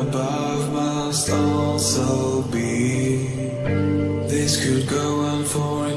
above must also be. This could go on forever.